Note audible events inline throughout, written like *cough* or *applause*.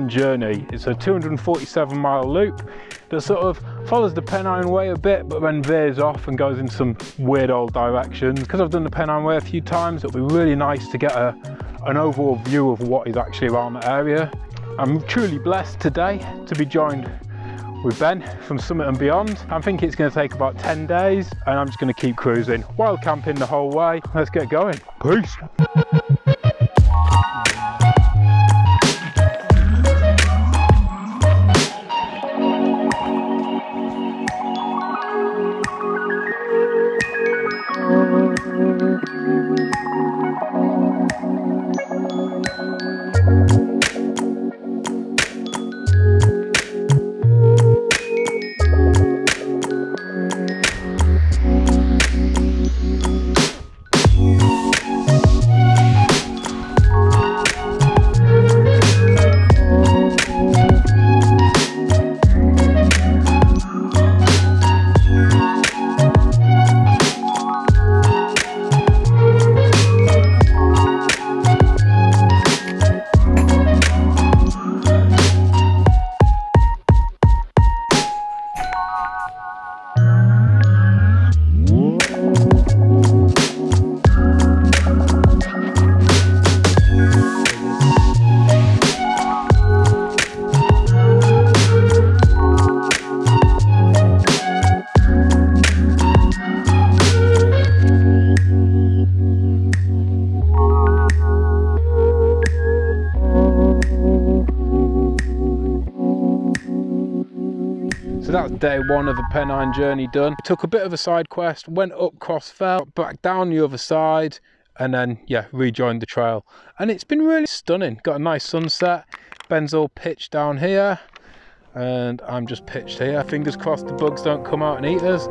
Pennine Journey. It's a 247 mile loop that sort of follows the Pennine Way a bit, but then veers off and goes in some weird old directions. Because I've done the Pennine Way a few times, it'll be really nice to get a, an overall view of what is actually around the area. I'm truly blessed today to be joined with Ben from Summit and Beyond. I think it's going to take about 10 days and I'm just going to keep cruising while camping the whole way. Let's get going. Peace. Day one of the Pennine journey done. Took a bit of a side quest, went up Cross Fell, back down the other side, and then, yeah, rejoined the trail. And it's been really stunning. Got a nice sunset. Ben's all pitched down here, and I'm just pitched here. Fingers crossed the bugs don't come out and eat us.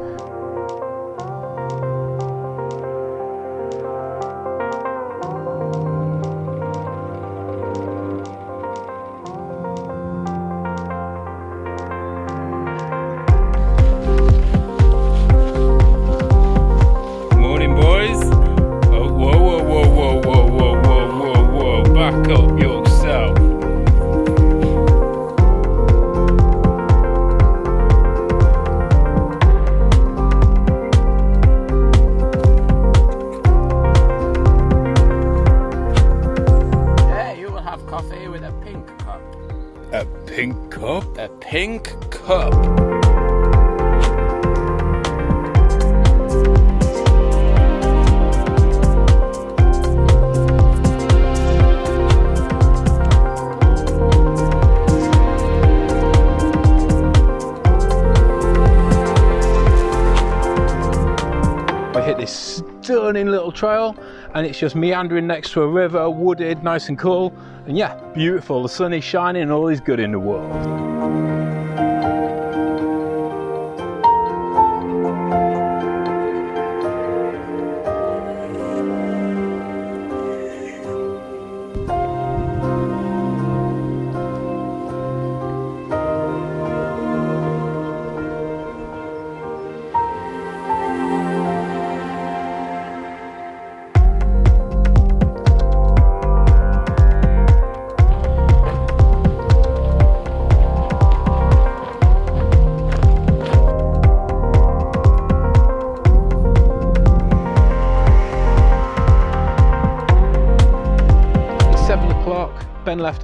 A pink cup? A pink cup. I hit this stunning little trail and it's just meandering next to a river, wooded, nice and cool. And yeah, beautiful. The sun is shining and all is good in the world.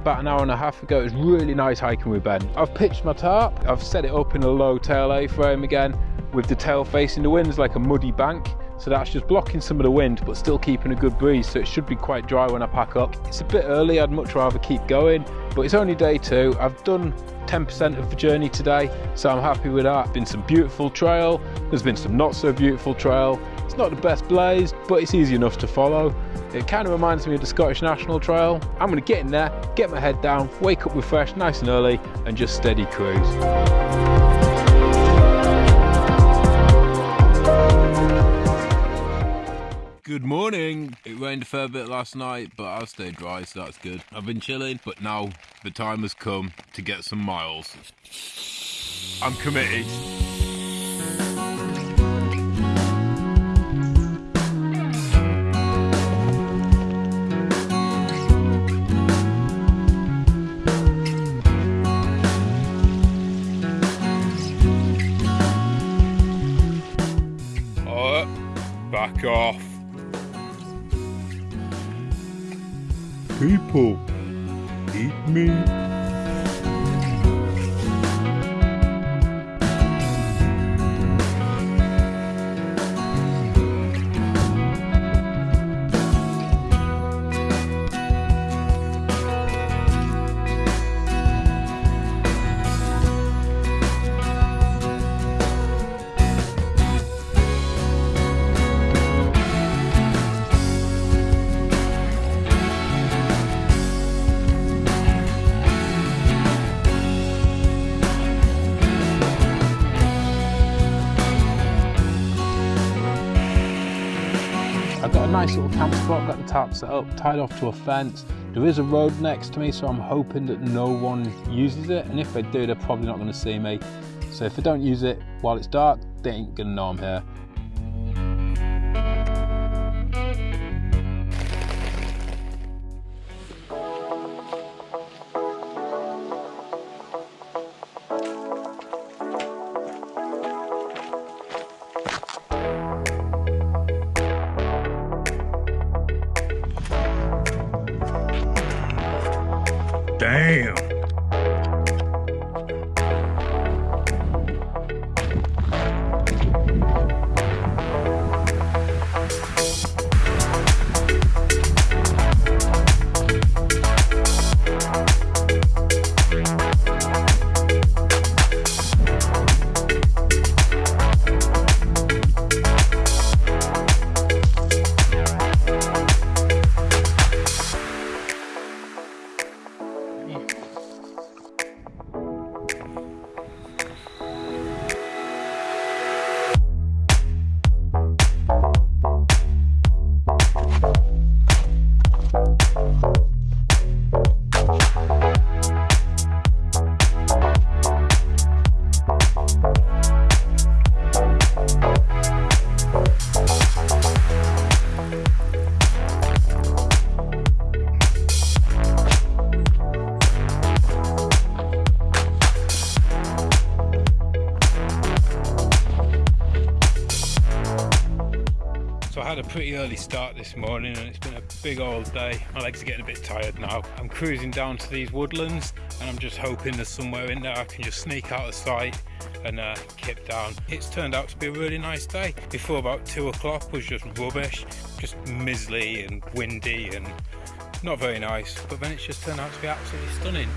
About an hour and a half ago. It was really nice hiking with Ben. I've pitched my tarp. I've set it up in a low tail A-frame again with the tail facing the wind. Like a muddy bank. So that's just blocking some of the wind, but still keeping a good breeze. So it should be quite dry when I pack up. It's a bit early. I'd much rather keep going, but it's only day two. I've done 10% of the journey today, so I'm happy with that. Been some beautiful trail. There's been some not so beautiful trail. Not the best blaze, but it's easy enough to follow. It kind of reminds me of the Scottish National Trail. I'm going to get in there, get my head down, wake up refreshed nice and early, and just steady cruise. Good morning. It rained a fair bit last night, but I stayed dry, so that's good. I've been chilling, but now the time has come to get some miles. I'm committed. Got set up, tied off to a fence. There is a road next to me, so I'm hoping that no one uses it. And if they do, they're probably not going to see me. So if they don't use it while it's dark, they ain't going to know I'm here. So pretty early start this morning and it's been a big old day. My legs are getting a bit tired now. I'm cruising down to these woodlands and I'm just hoping there's somewhere in there I can just sneak out of sight and uh, kip down. It's turned out to be a really nice day. Before about two o'clock was just rubbish, just mizzly and windy and not very nice. But then it's just turned out to be absolutely stunning.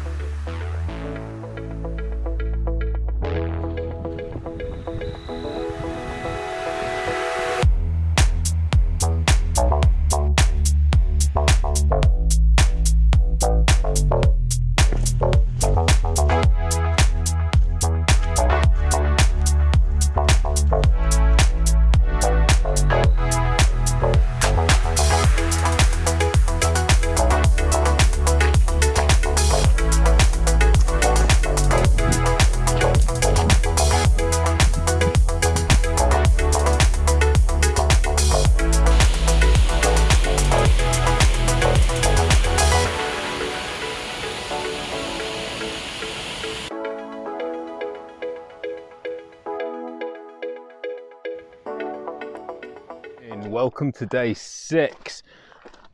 Welcome to day six.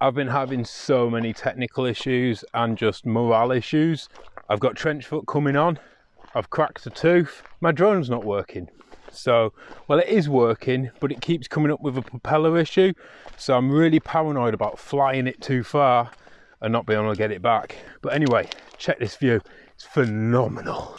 I've been having so many technical issues and just morale issues. I've got trench foot coming on, I've cracked a tooth, my drone's not working. So, well, it is working, but it keeps coming up with a propeller issue. So, I'm really paranoid about flying it too far and not being able to get it back. But anyway, check this view, it's phenomenal.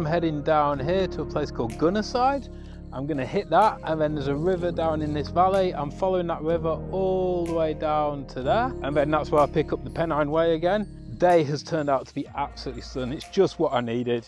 I'm heading down here to a place called Gunnerside. I'm to hit that and then there's a river down in this valley. I'm following that river all the way down to there and then that's where I pick up the Pennine Way again. Day has turned out to be absolutely stunning. It's just what I needed.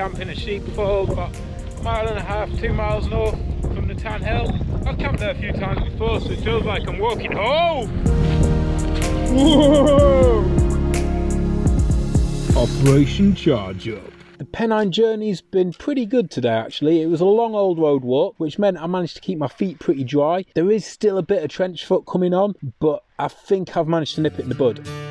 Gonna go camp in a sheepfold about a mile and a half, two miles north from the Tan Hill. I've camped there a few times before, so it feels like I'm walking home. Whoa! Operation Charge Up. The Pennine journey's been pretty good today actually. It was a long old road walk, which meant I managed to keep my feet pretty dry. There is still a bit of trench foot coming on, but I think I've managed to nip it in the bud.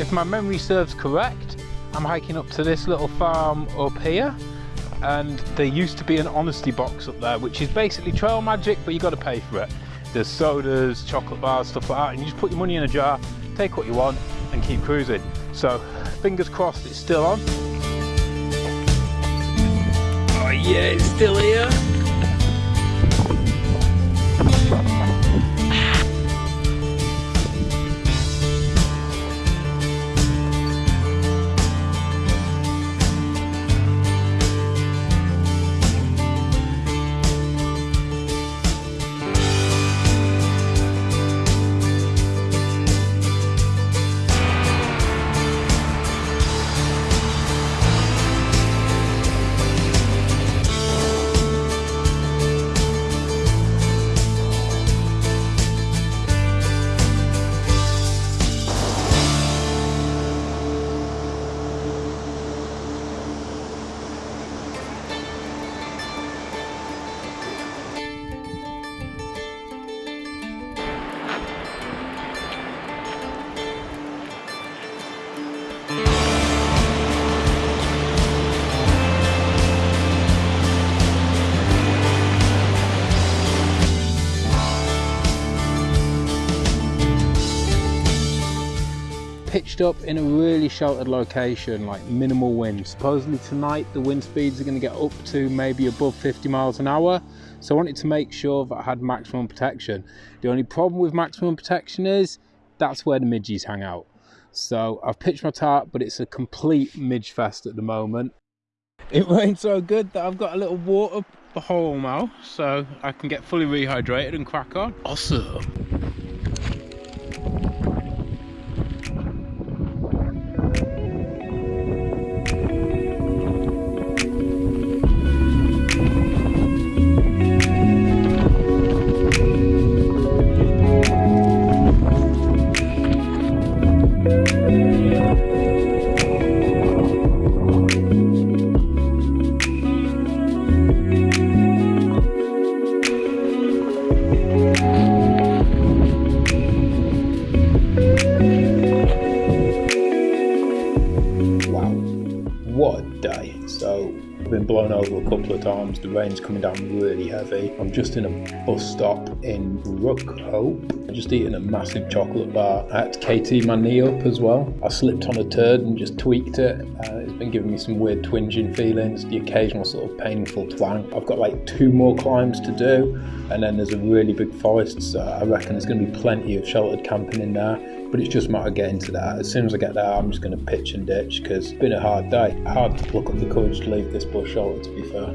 If my memory serves correct, I'm hiking up to this little farm up here and there used to be an honesty box up there which is basically trail magic but you got to pay for it. There's sodas, chocolate bars, stuff like that and you just put your money in a jar, take what you want and keep cruising. So fingers crossed it's still on. Oh yeah, it's still here. Pitched up in a really sheltered location, like minimal wind. Supposedly tonight the wind speeds are going to get up to maybe above 50 miles an hour. So I wanted to make sure that I had maximum protection. The only problem with maximum protection is that's where the midges hang out. So I've pitched my tarp, but it's a complete midge fest at the moment. It *laughs* rained so good that I've got a little water hole now, so I can get fully rehydrated and crack on. Awesome. The rain's coming down really heavy. I'm just in a bus stop in Rookhope. I'm just eating a massive chocolate bar. I had to KT my knee up as well. I slipped on a turd and just tweaked it. Uh, it's been giving me some weird twinging feelings, the occasional sort of painful twang. I've got like two more climbs to do, and then there's a really big forest, so I reckon there's going to be plenty of sheltered camping in there but it's just a matter of getting to that. As soon as I get there, I'm just going to pitch and ditch because it's been a hard day. Hard to pluck up the courage to leave this bush shelter, to be fair.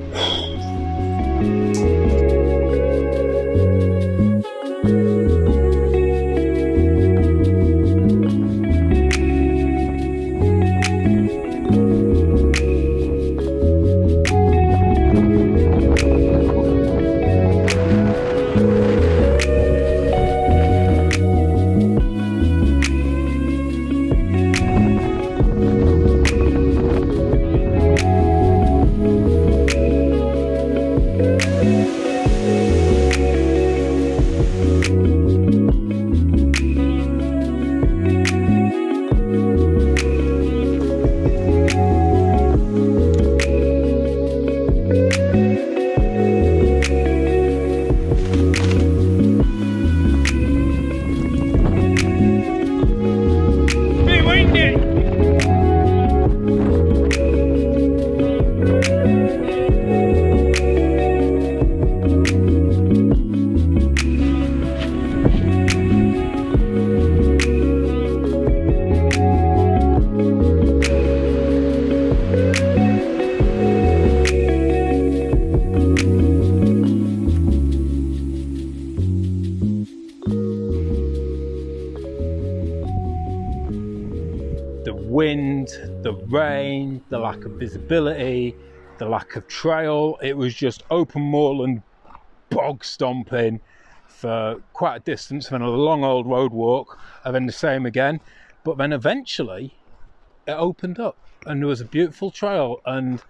The rain, the lack of visibility, the lack of trail. It was just open moorland bog stomping for quite a distance, then a long old road walk, and then the same again. But then eventually it opened up and there was a beautiful trail and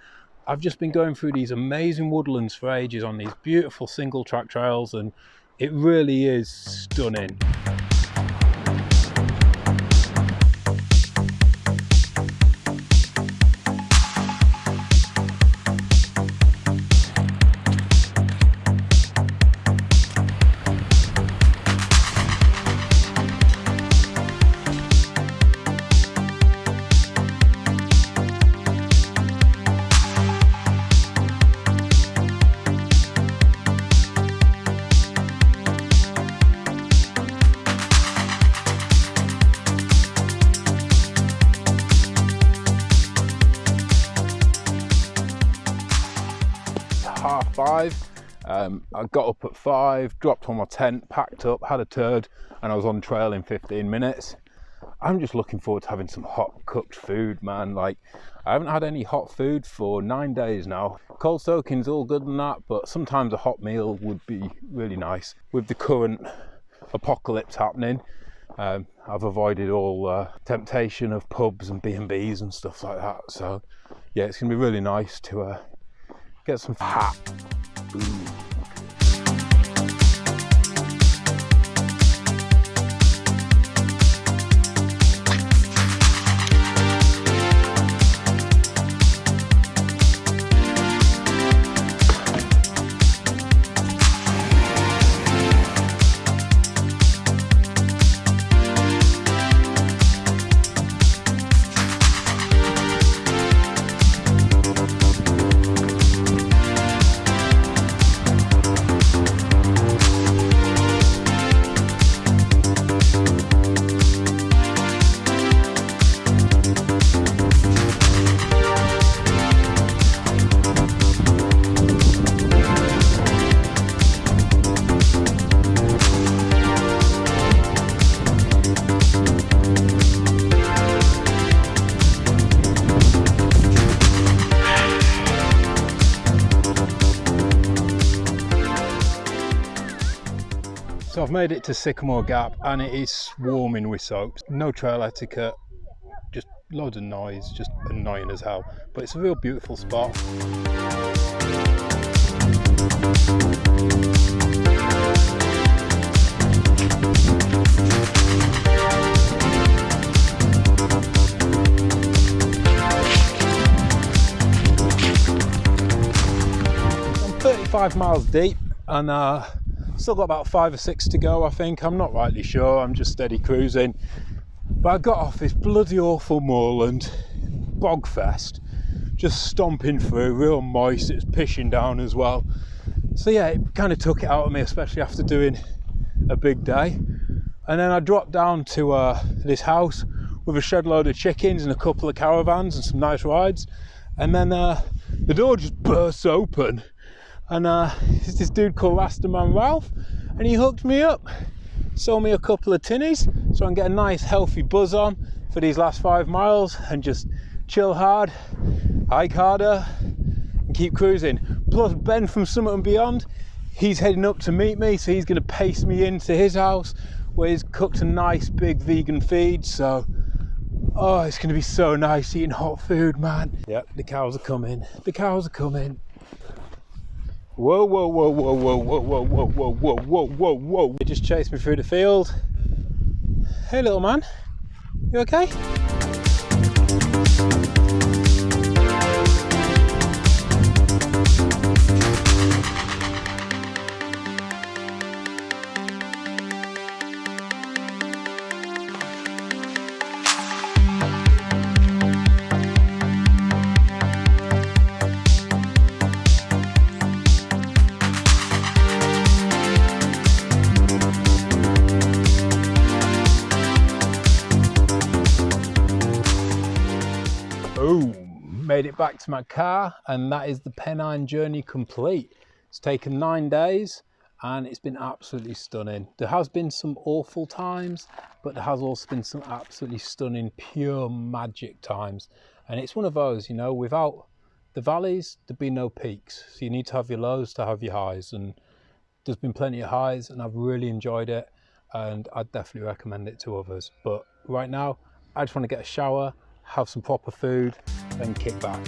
I've just been going through these amazing woodlands for ages on these beautiful single track trails and it really is stunning. I got up at five, dropped on my tent, packed up, had a turd, and I was on trail in 15 minutes. I'm just looking forward to having some hot cooked food, man. Like, I haven't had any hot food for nine days now. Cold soaking's all good and that, but sometimes a hot meal would be really nice. With the current apocalypse happening, um, I've avoided all uh, temptation of pubs and B&Bs and stuff like that. So, yeah, it's gonna be really nice to uh, get some hot food. So I've made it to Sycamore Gap and it is swarming with soaps. No trail etiquette, just loads of noise, just annoying as hell. But it's a real beautiful spot. I'm 35 miles deep and uh, still got about five or six to go I think. I'm not rightly sure. I'm just steady cruising. But I got off this bloody awful moorland bogfest just stomping through real moist. It's pissing down as well. So yeah it kind of took it out of me especially after doing a big day. And then I dropped down to uh, this house with a shed load of chickens and a couple of caravans and some nice rides. And then uh, the door just bursts open and uh, it's this dude called Rastaman Ralph and he hooked me up sold me a couple of tinnies so I can get a nice healthy buzz on for these last five miles and just chill hard hike harder and keep cruising plus Ben from Summit and Beyond he's heading up to meet me so he's going to pace me into his house where he's cooked a nice big vegan feed so Oh, it's going to be so nice eating hot food, man. Yep, the cows are coming. The cows are coming. Whoa, whoa, whoa, whoa, whoa, whoa, whoa, whoa, whoa, whoa, whoa, whoa, whoa. They just chased me through the field. Hey, little man. You okay? Back to my car, and that is the Pennine journey complete. It's taken nine days and it's been absolutely stunning. There has been some awful times, but there has also been some absolutely stunning, pure magic times. And it's one of those, you know, without the valleys, there'd be no peaks. So you need to have your lows to have your highs. And there's been plenty of highs, and I've really enjoyed it. And I'd definitely recommend it to others. But right now, I just want to get a shower, have some proper food, and kick back.